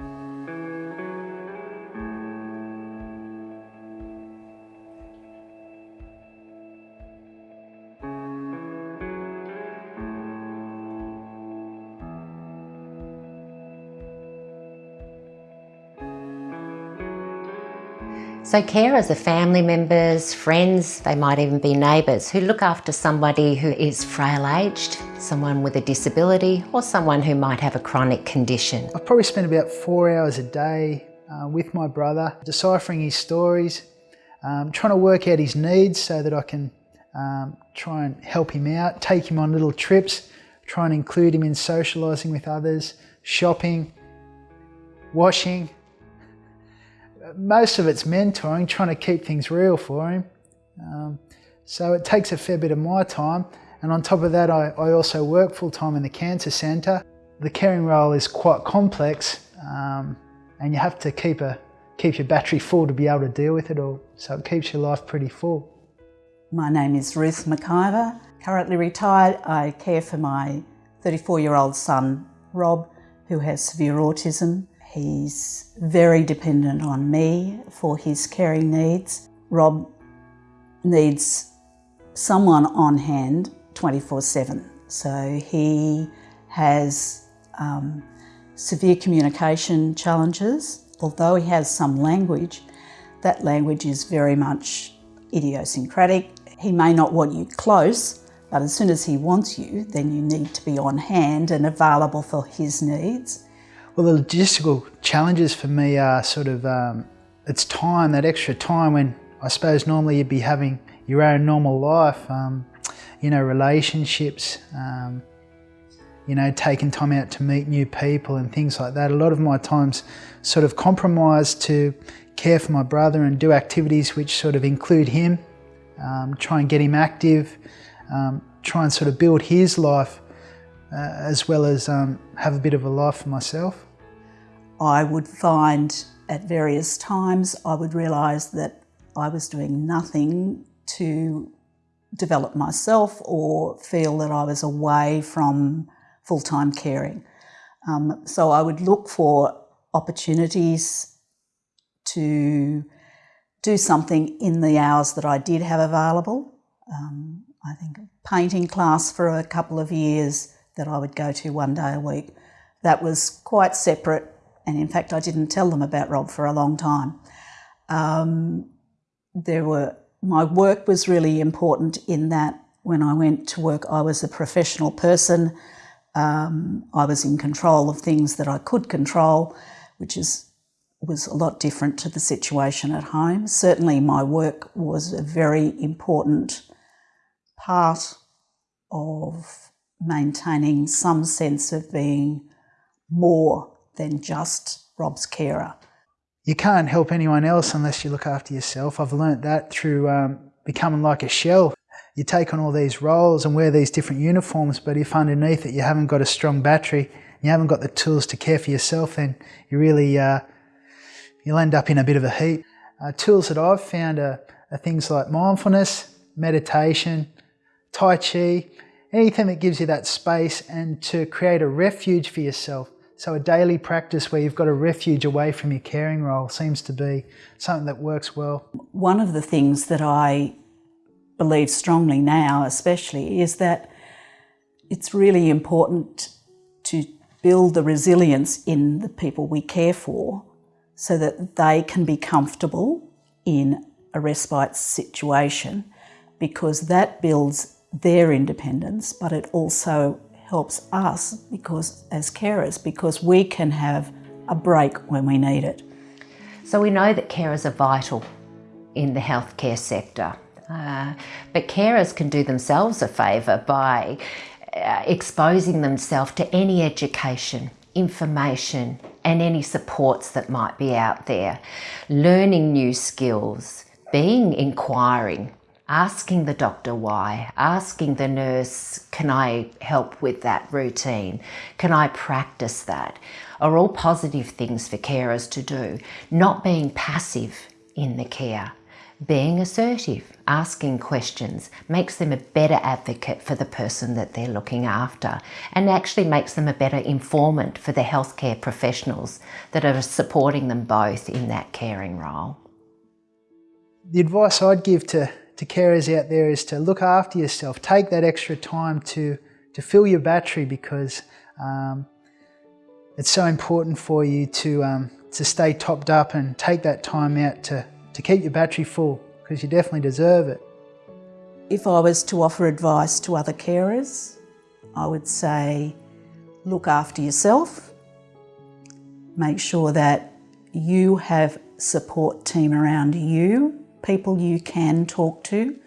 Música So carers are family members, friends, they might even be neighbours who look after somebody who is frail-aged, someone with a disability or someone who might have a chronic condition. I probably spend about four hours a day uh, with my brother, deciphering his stories, um, trying to work out his needs so that I can um, try and help him out, take him on little trips, try and include him in socialising with others, shopping, washing, most of it's mentoring, trying to keep things real for him. Um, so it takes a fair bit of my time. And on top of that, I, I also work full time in the cancer centre. The caring role is quite complex um, and you have to keep, a, keep your battery full to be able to deal with it all. So it keeps your life pretty full. My name is Ruth McIver. Currently retired, I care for my 34 year old son, Rob, who has severe autism. He's very dependent on me for his caring needs. Rob needs someone on hand 24-7. So he has um, severe communication challenges. Although he has some language, that language is very much idiosyncratic. He may not want you close, but as soon as he wants you, then you need to be on hand and available for his needs. Well, the logistical challenges for me are sort of, um, it's time, that extra time when I suppose normally you'd be having your own normal life, um, you know, relationships, um, you know, taking time out to meet new people and things like that. A lot of my time's sort of compromised to care for my brother and do activities which sort of include him, um, try and get him active, um, try and sort of build his life uh, as well as um, have a bit of a life for myself. I would find at various times I would realise that I was doing nothing to develop myself or feel that I was away from full-time caring. Um, so I would look for opportunities to do something in the hours that I did have available. Um, I think painting class for a couple of years that I would go to one day a week. That was quite separate and in fact I didn't tell them about Rob for a long time. Um, there were my work was really important in that when I went to work I was a professional person. Um, I was in control of things that I could control, which is was a lot different to the situation at home. Certainly my work was a very important part of maintaining some sense of being more than just Rob's carer. You can't help anyone else unless you look after yourself. I've learnt that through um, becoming like a shell. You take on all these roles and wear these different uniforms, but if underneath it you haven't got a strong battery, you haven't got the tools to care for yourself, then you really, uh, you'll end up in a bit of a heap. Uh, tools that I've found are, are things like mindfulness, meditation, Tai Chi, anything that gives you that space and to create a refuge for yourself. So a daily practice where you've got a refuge away from your caring role seems to be something that works well. One of the things that I believe strongly now especially is that it's really important to build the resilience in the people we care for so that they can be comfortable in a respite situation because that builds their independence but it also helps us because as carers because we can have a break when we need it. So we know that carers are vital in the healthcare sector. Uh, but carers can do themselves a favour by uh, exposing themselves to any education, information and any supports that might be out there. Learning new skills, being inquiring, asking the doctor why, asking the nurse, can I help with that routine? Can I practice that? Are all positive things for carers to do. Not being passive in the care, being assertive, asking questions, makes them a better advocate for the person that they're looking after and actually makes them a better informant for the healthcare professionals that are supporting them both in that caring role. The advice I'd give to, to carers out there is to look after yourself. Take that extra time to, to fill your battery because um, it's so important for you to, um, to stay topped up and take that time out to to keep your battery full because you definitely deserve it. If I was to offer advice to other carers, I would say look after yourself, make sure that you have support team around you, people you can talk to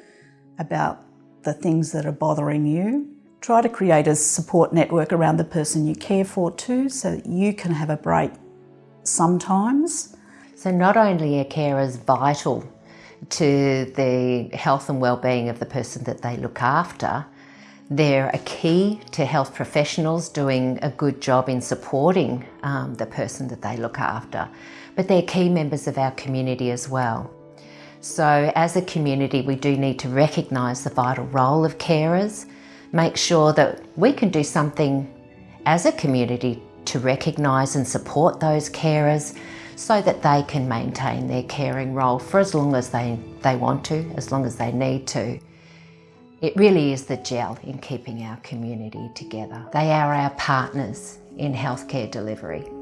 about the things that are bothering you. Try to create a support network around the person you care for too so that you can have a break sometimes so not only are carers vital to the health and well-being of the person that they look after, they're a key to health professionals doing a good job in supporting um, the person that they look after, but they're key members of our community as well. So as a community, we do need to recognise the vital role of carers, make sure that we can do something as a community to recognise and support those carers so that they can maintain their caring role for as long as they, they want to, as long as they need to. It really is the gel in keeping our community together. They are our partners in healthcare delivery.